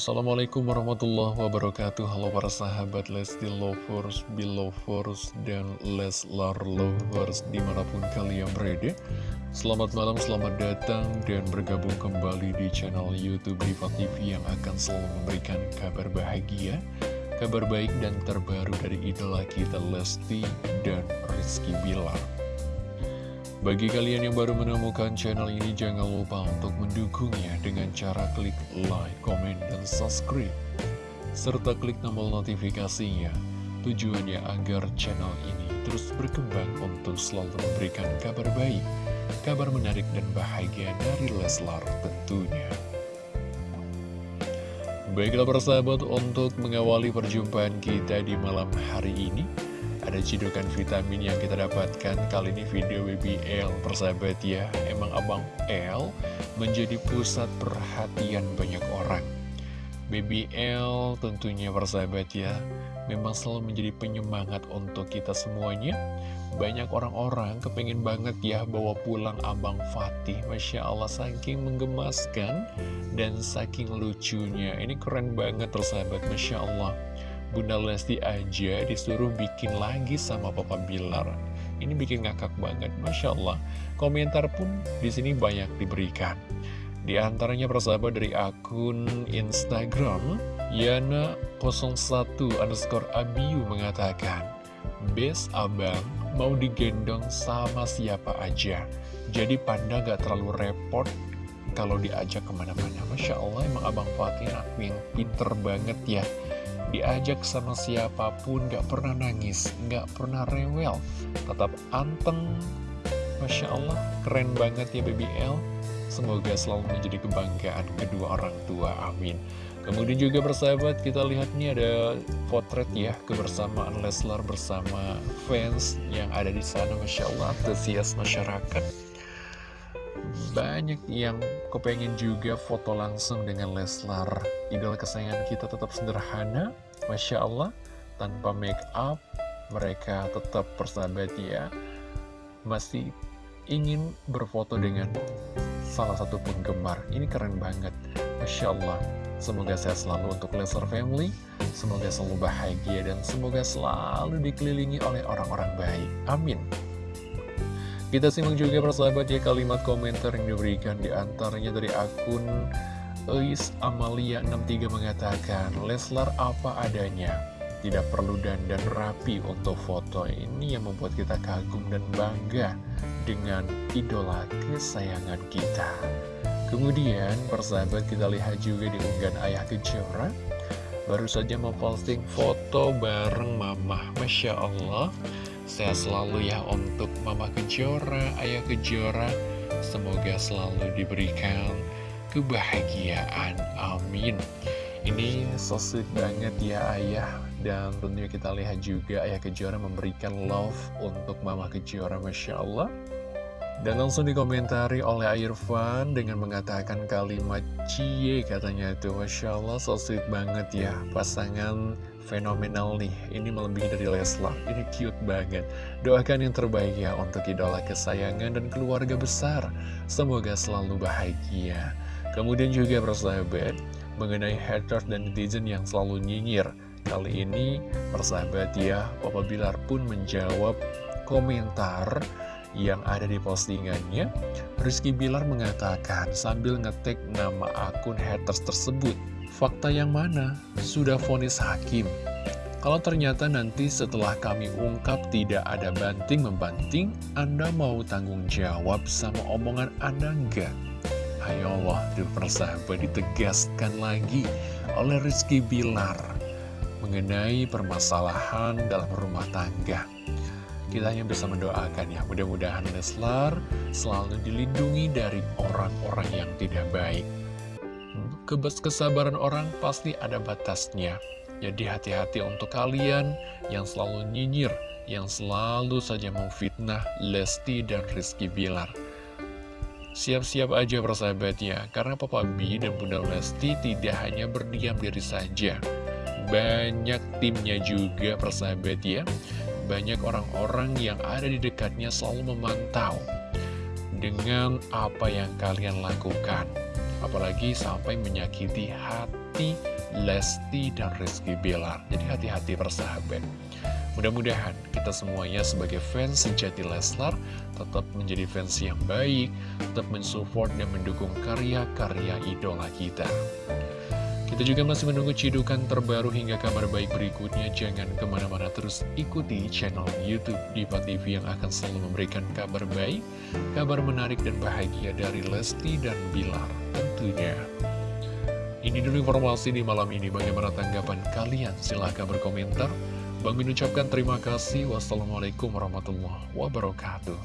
Assalamualaikum warahmatullahi wabarakatuh. Halo para sahabat Lesti Lovers, Belovers, dan Leslar Lovers di mana pun kalian berada. Selamat malam, selamat datang dan bergabung kembali di channel Youtube Diva TV yang akan selalu memberikan kabar bahagia Kabar baik dan terbaru dari idola kita Lesti dan Rizky Bilar bagi kalian yang baru menemukan channel ini, jangan lupa untuk mendukungnya dengan cara klik like, comment, dan subscribe. Serta klik tombol notifikasinya, tujuannya agar channel ini terus berkembang untuk selalu memberikan kabar baik, kabar menarik dan bahagia dari Leslar tentunya. Baiklah persahabat, untuk mengawali perjumpaan kita di malam hari ini, ada cidukan vitamin yang kita dapatkan. Kali ini video BBL persahabat ya. Emang Abang L menjadi pusat perhatian banyak orang. BBL tentunya persahabat ya Memang selalu menjadi penyemangat untuk kita semuanya. Banyak orang-orang kepengen banget ya bawa pulang Abang Fatih. Masya Allah saking menggemaskan dan saking lucunya. Ini keren banget persahabat. Masya Allah Bunda Lesti aja disuruh bikin lagi sama Papa Bilar. Ini bikin ngakak banget, Masya Allah. Komentar pun di sini banyak diberikan. Di antaranya persahabat dari akun Instagram, Yana01 underscore Abiu mengatakan, Bes abang mau digendong sama siapa aja. Jadi panda gak terlalu repot kalau diajak ke mana-mana. Masya Allah emang abang Fatih aku yang pinter banget ya diajak sama siapa pun gak pernah nangis, gak pernah rewel, tetap anteng. Masya Allah, keren banget ya BBL. Semoga selalu menjadi kebanggaan kedua orang tua, amin. Kemudian juga bersahabat, kita lihat nih ada potret ya, kebersamaan Leslar bersama fans yang ada di sana, Masya Allah, antusias masyarakat. Banyak yang kepengen juga foto langsung dengan Leslar. Idola kesayangan kita tetap sederhana Masya Allah. Tanpa make up Mereka tetap persahabat ya. Masih ingin berfoto dengan salah satu penggemar. Ini keren banget. Masya Allah. Semoga sehat selalu untuk Leslar Family. Semoga selalu bahagia Dan semoga selalu dikelilingi oleh orang-orang baik. Amin kita simak juga persahabat ya kalimat komentar yang diberikan di antaranya dari akun Eis Amalia 63 mengatakan Leslar apa adanya Tidak perlu dandan rapi untuk foto. Ini yang membuat kita kagum dan bangga dengan idola kesayangan kita. Kemudian persahabat kita lihat juga di unggahan ayah kejora. Baru saja memposting foto bareng mama Masya Allah Sehat selalu ya untuk Mama Kejora, Ayah Kejora. Semoga selalu diberikan kebahagiaan. Amin. Ini so sweet banget ya Ayah. Dan tentunya kita lihat juga Ayah Kejora memberikan love untuk Mama Kejora. Masya Allah. Dan langsung dikomentari oleh Irfan dengan mengatakan kalimat cie katanya itu. Masya Allah so sweet banget ya pasangan fenomenal nih. Ini melebihi dari Leslar, ini cute banget. Doakan yang terbaik ya untuk idola kesayangan dan keluarga besar. Semoga selalu bahagia. Kemudian juga persahabat mengenai haters dan netizen yang selalu nyinyir. Kali ini persahabat ya Papa Bilar pun menjawab komentar yang ada di postingannya, Rizky Bilar mengatakan sambil ngetik nama akun haters tersebut, fakta yang mana? Sudah vonis hakim. Kalau ternyata nanti setelah kami ungkap tidak ada banting-membanting, Anda mau tanggung jawab sama omongan Anda enggak? Ayo Allah, persahabat ditegaskan lagi oleh Rizky Bilar mengenai permasalahan dalam rumah tangga. Kita hanya bisa mendoakan ya, mudah-mudahan Leslar selalu dilindungi dari orang-orang yang tidak baik. Kebas kesabaran orang pasti ada batasnya. Jadi hati-hati untuk kalian yang selalu nyinyir, yang selalu saja memfitnah Lesti dan Rizky Bilar. Siap-siap aja persahabat ya, karena Papa B dan Bunda Lesti tidak hanya berdiam diri saja. Banyak timnya juga persahabat ya banyak orang-orang yang ada di dekatnya selalu memantau dengan apa yang kalian lakukan. Apalagi sampai menyakiti hati Lesti dan Rizky Bilar. Jadi hati-hati persahabat. Mudah-mudahan kita semuanya sebagai fans sejati Leslar tetap menjadi fans yang baik, tetap mensupport dan mendukung karya-karya idola kita. Kita juga masih menunggu cidukan terbaru hingga kabar baik berikutnya. Jangan ke mana-mana terus ikuti channel Youtube Diva TV yang akan selalu memberikan kabar baik, kabar menarik dan bahagia dari Lesti dan Bilar tentunya. Ini dulu informasi di malam ini. Bagaimana tanggapan kalian? Silahkan berkomentar. Bang Min ucapkan terima kasih. Wassalamualaikum warahmatullahi wabarakatuh.